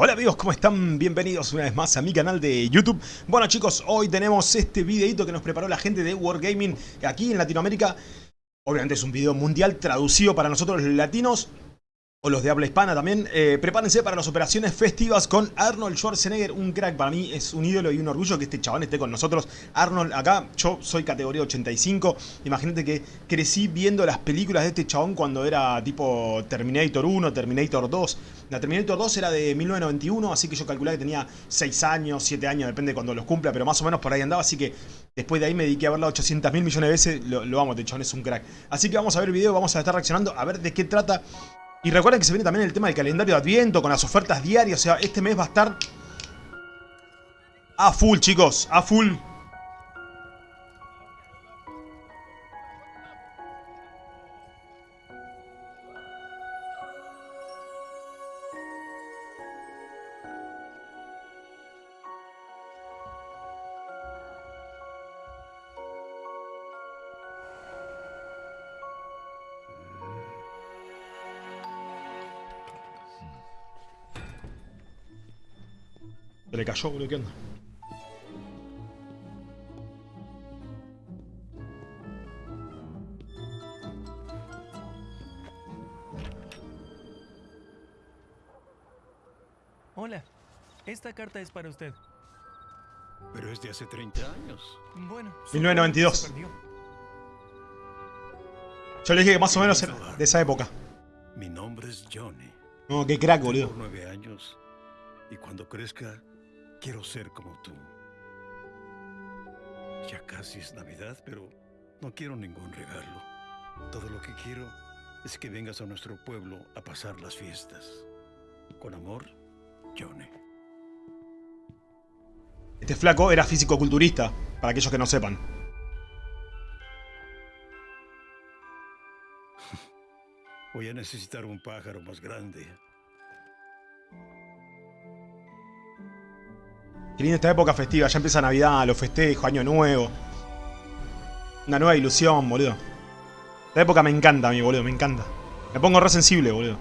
Hola amigos, ¿cómo están? Bienvenidos una vez más a mi canal de YouTube. Bueno chicos, hoy tenemos este videito que nos preparó la gente de Wargaming aquí en Latinoamérica. Obviamente es un video mundial traducido para nosotros los latinos o los de habla hispana también. Eh, prepárense para las operaciones festivas con Arnold Schwarzenegger, un crack. Para mí es un ídolo y un orgullo que este chabón esté con nosotros. Arnold acá, yo soy categoría 85. Imagínate que crecí viendo las películas de este chabón cuando era tipo Terminator 1, Terminator 2. La Terminator 2 era de 1991, así que yo calculé que tenía 6 años, 7 años, depende de cuando los cumpla, pero más o menos por ahí andaba. Así que después de ahí me dediqué a verla 800 mil millones de veces. Lo, lo amo, este chabón es un crack. Así que vamos a ver el video, vamos a estar reaccionando a ver de qué trata y recuerden que se viene también el tema del calendario de Adviento con las ofertas diarias. O sea, este mes va a estar a full, chicos. A full. Se le cayó, boludo, ¿qué onda? Hola, esta carta es para usted. Pero es de hace 30 años. Bueno, 1992. se perdió. Yo le dije que más o menos era de esa época. Mi nombre es Johnny. No, qué crack, Tengo boludo. nueve años y cuando crezca quiero ser como tú. Ya casi es Navidad, pero no quiero ningún regalo. Todo lo que quiero es que vengas a nuestro pueblo a pasar las fiestas. Con amor, Johnny. Este flaco era físico-culturista, para aquellos que no sepan. Voy a necesitar un pájaro más grande. Qué linda esta época festiva, ya empieza Navidad, los festejos, Año Nuevo. Una nueva ilusión, boludo. Esta época me encanta a mí, boludo, me encanta. Me pongo re sensible, boludo.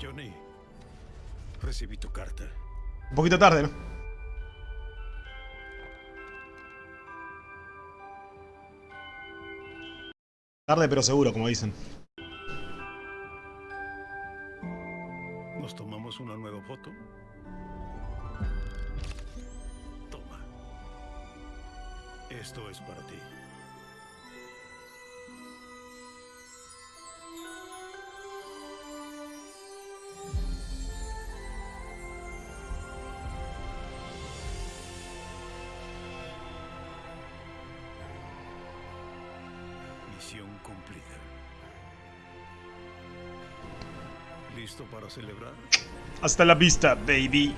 Johnny, recibí tu carta. Un poquito tarde, ¿no? Tarde pero seguro, como dicen. Esto es para ti. Misión cumplida. ¿Listo para celebrar? Hasta la vista, baby.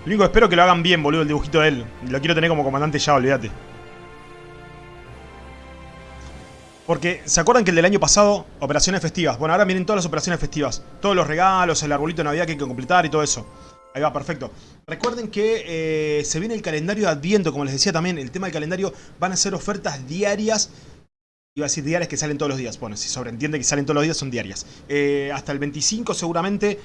Lo único que espero que lo hagan bien, boludo, el dibujito de él. Lo quiero tener como comandante ya, olvídate. Porque, ¿se acuerdan que el del año pasado, operaciones festivas? Bueno, ahora vienen todas las operaciones festivas. Todos los regalos, el arbolito de Navidad que hay que completar y todo eso. Ahí va, perfecto. Recuerden que eh, se viene el calendario de Adviento, como les decía también. El tema del calendario van a ser ofertas diarias. Iba a decir diarias que salen todos los días. Bueno, si sobreentiende que salen todos los días, son diarias. Eh, hasta el 25 seguramente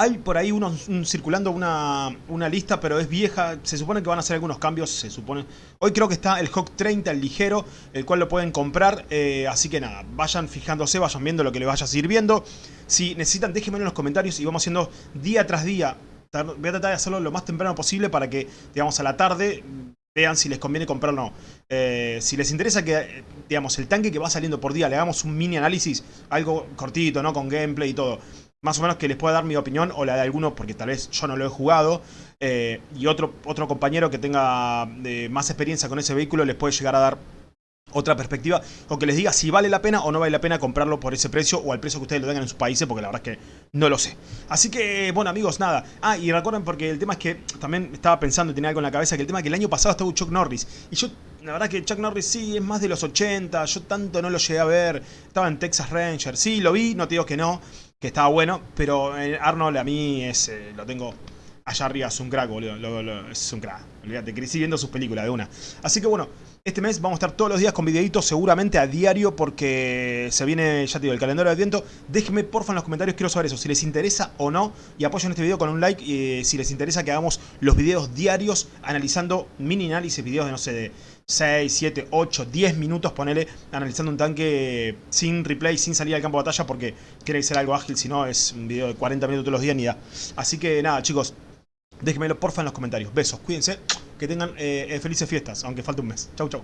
hay por ahí unos, un- circulando una, una lista, pero es vieja. Se supone que van a hacer algunos cambios, se supone. Hoy creo que está el Hawk 30, el ligero, el cual lo pueden comprar. eh, así que nada, vayan fijándose, vayan viendo lo que les vaya sirviendo. Si necesitan, déjenme en los comentarios y vamos haciendo día tras día. Voy a tratar de hacerlo lo más temprano posible para que, digamos, a la tarde vean si les conviene comprar o no. Eh, si les interesa que, digamos, el tanque que va saliendo por día, le hagamos un mini análisis, algo cortito, ¿no? Con gameplay y todo. Más o menos que les pueda dar mi opinión o la de alguno, porque tal vez yo no lo he jugado, eh, y otro, otro compañero que tenga eh, más experiencia con ese vehículo les puede llegar a dar otra perspectiva o que les diga si vale la pena o no vale la pena comprarlo por ese precio o al precio que ustedes lo tengan en sus países porque la verdad es que no lo sé. Así que, bueno amigos, nada. Ah, y recuerden porque el tema es que también estaba pensando y tenía algo en la cabeza que el tema es que el año pasado estuvo Chuck Norris y yo, la verdad que Chuck Norris sí es más de los 80, yo tanto no lo llegué a ver, estaba en Texas Ranger, sí lo vi, no te digo que no, que estaba bueno, pero eh, Arnold a mí es, eh, lo tengo allá arriba, es un crack, boludo, es un crack, olvídate, crecí viendo sus películas de una. Así que bueno, este mes vamos a estar todos los días con videitos, seguramente a diario, porque se viene, ya te digo, el calendario de Adviento. Déjenme porfa en los comentarios, quiero saber eso, si les interesa o no, y apoyen este video con un like, y si les interesa que hagamos los videos diarios, analizando mini análisis, videos de, no sé, de 6, 7, 8, 10 minutos, ponele, analizando un tanque sin replay, sin salir al campo de batalla, porque quiere ser algo ágil, si no es un video de 40 minutos todos los días, ni da. Así que nada, chicos, déjenmelo porfa en los comentarios. Besos, cuídense que tengan eh, felices fiestas, aunque falte un mes. Chau, chau.